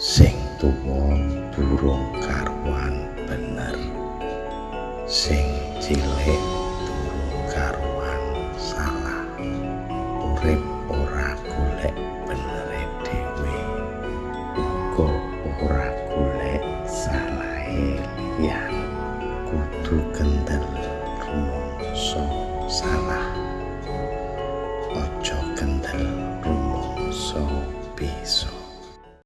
sing tuwa durung karuan bener. Sing cilik durung karuan salah. Urip ora golek bener dhewe. Uga ora golek salah ya kudu kendel rumangsa salah. Aja kendel rumangsa bisa